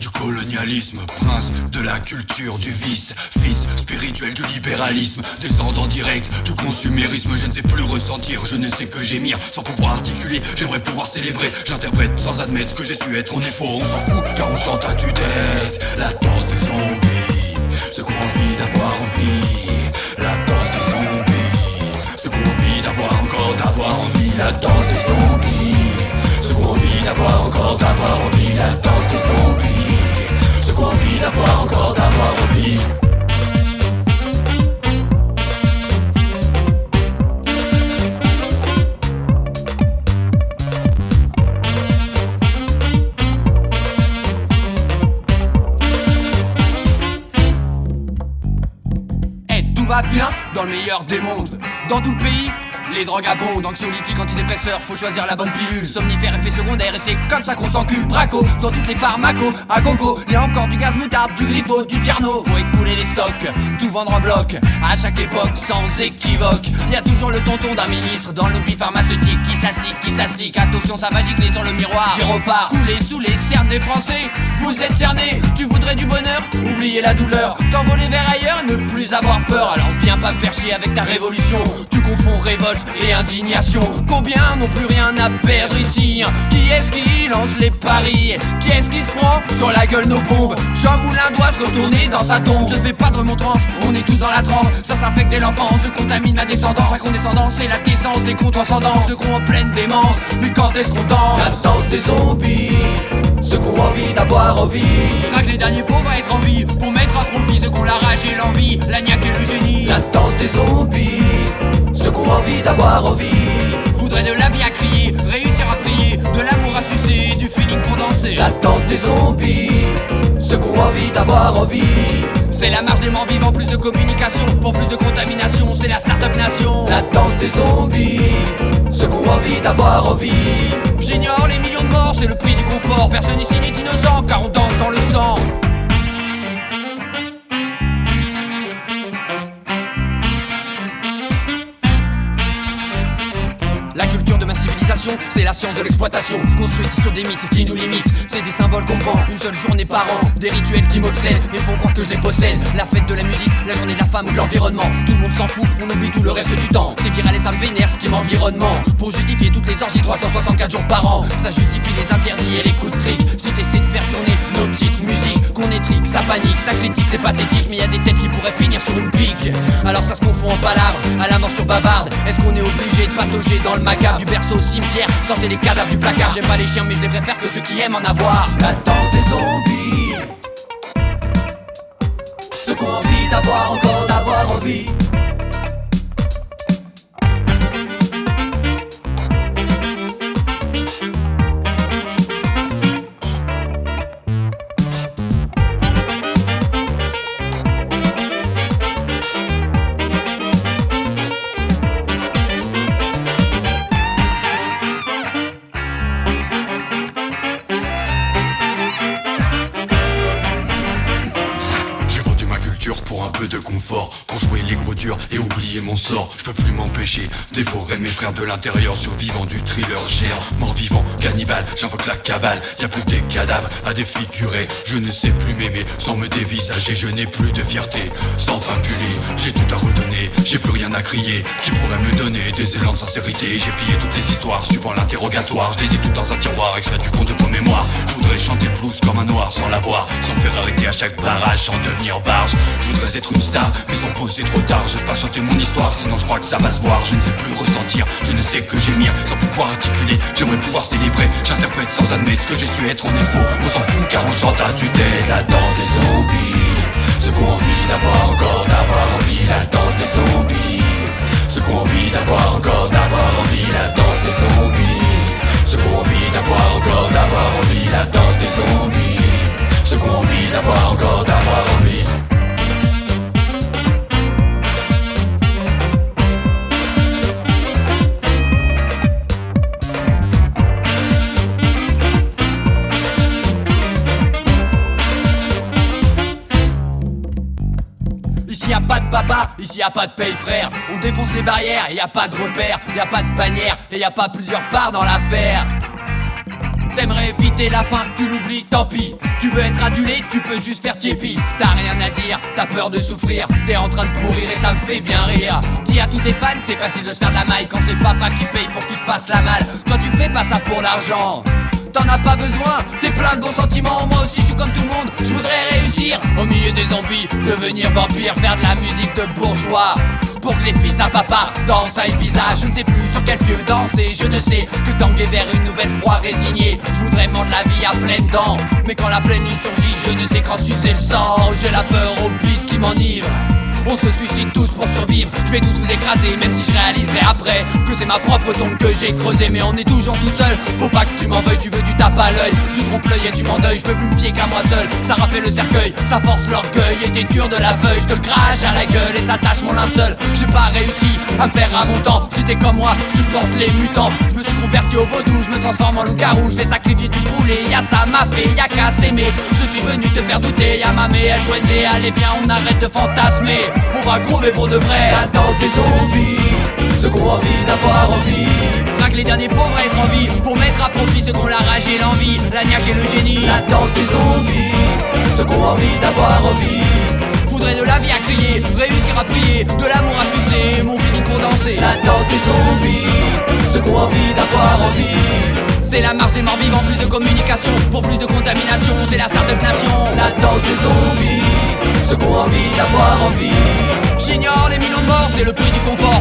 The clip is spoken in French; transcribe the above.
Du colonialisme, prince de la culture du vice, fils spirituel du libéralisme, descendant direct du consumérisme, je ne sais plus ressentir, je ne sais que gémir, sans pouvoir articuler, j'aimerais pouvoir célébrer, j'interprète sans admettre ce que j'ai su être, on est faux, on s'en fout, car on chante à tue-tête, la danse des zombies, ce qu'on envie d'avoir envie, la danse des zombies, ce qu'on envie d'avoir encore d'avoir bien dans le meilleur des mondes. Dans tout le pays, les drogues abondent, anxiolytiques, antidépresseurs, faut choisir la bonne pilule. Somnifère, effet secondaire, et c'est comme ça qu'on s'encule. Braco, dans toutes les pharmacos, à gogo, y a encore du gaz moutarde, du glypho, du carno. Faut écouler les stocks, tout vendre en bloc, à chaque époque, sans équivoque. Y a toujours le tonton d'un ministre dans le pharmaceutique qui s'astique, qui s'astique. Attention, ça va gicler sur le miroir. Gyrophare, couler sous les cernes des Français. Vous êtes cernés, tu voudrais du bonheur, oubliez la douleur. T'envoler vers ailleurs, ne plus avoir peur. Alors pas faire chier avec ta révolution. Tu confonds révolte et indignation. Combien n'ont plus rien à perdre ici hein Qui est-ce qui lance les paris? Qui est-ce qui se prend sur la gueule nos bombes? Jean Moulin doit se retourner dans sa tombe. Je ne fais pas de remontrance, on est tous dans la transe. Ça s'infecte dès l'enfance, je contamine ma descendance. Ma condescendance, c'est la décence des contreascendances de cons en pleine démence. Mais quand est-ce qu'on danse? La danse des zombies, ceux qu'on a envie d'avoir envie. Traque les derniers pauvres à être en vie d'avoir envie. Voudrait de la vie à crier Réussir à prier De l'amour à sucer Du feeling pour danser La danse des zombies, ceux qu'on a envie d'avoir envie. C'est la marche des morts vivants Plus de communication Pour plus de contamination C'est la start-up nation La danse des zombies, ceux qu'on a envie d'avoir envie. J'ignore les millions de morts C'est le prix du confort Personne ici n'est innocent Car on danse c'est la science de l'exploitation. Construite sur des mythes qui nous limitent. C'est des symboles qu'on vend une seule journée par an. Des rituels qui m'obsèdent et font croire que je les possède. La fête de la musique, la journée de la femme ou de l'environnement. Tout le monde s'en fout, on oublie tout le reste du temps. C'est viral et ça me vénère ce qui m'environnement. Pour justifier toutes les orgies 364 jours par an. Ça justifie les interdits et les coups de trick. Si t'essaies de faire tourner nos petites musiques Qu'on étrique, ça panique, ça critique, c'est pathétique. Mais y a des têtes qui pourraient finir sur une pique. Alors ça se confond en palabres, à la morsure bavarde. Est-ce qu'on est obligé de patauger dans le macabre Du berceau au sortez les cadavres du placard. J'aime pas les chiens mais je les préfère que ceux qui aiment en avoir. La danse des zombies, ceux qu'on envie d'avoir encore d'avoir envie. Et oublier mon sort. Je peux plus m'empêcher dévorer mes frères de l'intérieur Survivant du thriller géant. Mort vivant, cannibale, j'invoque la cabale. Y'a plus que des cadavres à défigurer. Je ne sais plus m'aimer sans me dévisager. Je n'ai plus de fierté sans fabuler J'ai tout à redonner, j'ai plus rien à crier. Qui pourrait me donner des élans de sincérité. J'ai pillé toutes les histoires suivant l'interrogatoire. Je les ai toutes dans un tiroir extrait du fond de vos mémoires Je voudrais chanter blues comme un noir sans l'avoir Sans me faire arrêter à chaque barrage sans devenir barge. Je voudrais être une star mais sans poser trop tard Je pas chanter mon histoire sinon je crois que ça va se voir. Je ne sais plus ressentir, je ne sais que gémir Sans pouvoir articuler, j'aimerais pouvoir célébrer. J'interprète sans admettre ce que j'ai su être est faux, on s'en fout car on chante à La danse des zombies. Ceux qui ont envie d'avoir Ici y a pas de papa, ici y a pas de paye frère On défonce les barrières et y a pas de repère Y a pas de bannière et y a pas plusieurs parts dans l'affaire T'aimerais vite c'était la fin, tu l'oublies, tant pis. Tu veux être adulé, tu peux juste faire Tipeee. T'as rien à dire, t'as peur de souffrir. T'es en train de pourrir et ça me fait bien rire. Dis à tous tes fans, c'est facile de se faire de la maille quand c'est papa qui paye pour que tu te fasses la malle. Toi, tu fais pas ça pour l'argent t'en as pas besoin, t'es plein de bons sentiments, moi aussi devenir vampire, faire de la musique de bourgeois. Pour que les fils à papa dansent à Ibiza Je ne sais plus sur quel pieu danser. Je ne sais que tanguer vers une nouvelle proie résignée. Je voudrais de la vie à pleines dents. Mais quand la pleine lune surgit Je ne sais quand sucer le sang. J'ai la peur au beat qui m'enivre. On se suicide tous pour survivre, je vais tous vous écraser Même si je réaliserai après que c'est ma propre tombe que j'ai creusée. Mais on est toujours tout seul, faut pas que tu m'en veuilles Tu veux du tape l'œil, et tu m'endeuilles. Je peux plus me fier qu'à moi seul, ça rappelle le cercueil. Ça force l'orgueil. Et t'es dur de la feuille. Je te crache à la gueule et ça tâche mon linceul. J'ai pas réussi à me faire à mon temps. Si t'es comme moi, supporte les mutants. Je me suis converti au vaudou, je me transforme en loup-garou. Je sacrifier du poulet, y'a ça m'a fait, y'a qu'à s'aimer. Je suis venu te faire douter, y'a ma mère, elle Allez viens on arrête de fantasmer. On va crever pour de vrai. La danse des zombies, ceux qu'on a envie d'avoir envie Les derniers pauvres à être en vie. Pour mettre à profit ceux qu'on la rage et l'envie. La niaque et le génie La danse des zombies, ceux qu'on envie d'avoir envie Faudrait de la vie à crier, réussir à prier. De l'amour à sucer, mon fini pour danser. La danse des zombies, ceux qu'on envie d'avoir envie c'est la marche des morts vivants, plus de communication. Pour plus de contamination, c'est la start-up nation. La danse des zombies, ceux qu'on envie d'avoir envie J'ignore les millions de morts, c'est le prix du confort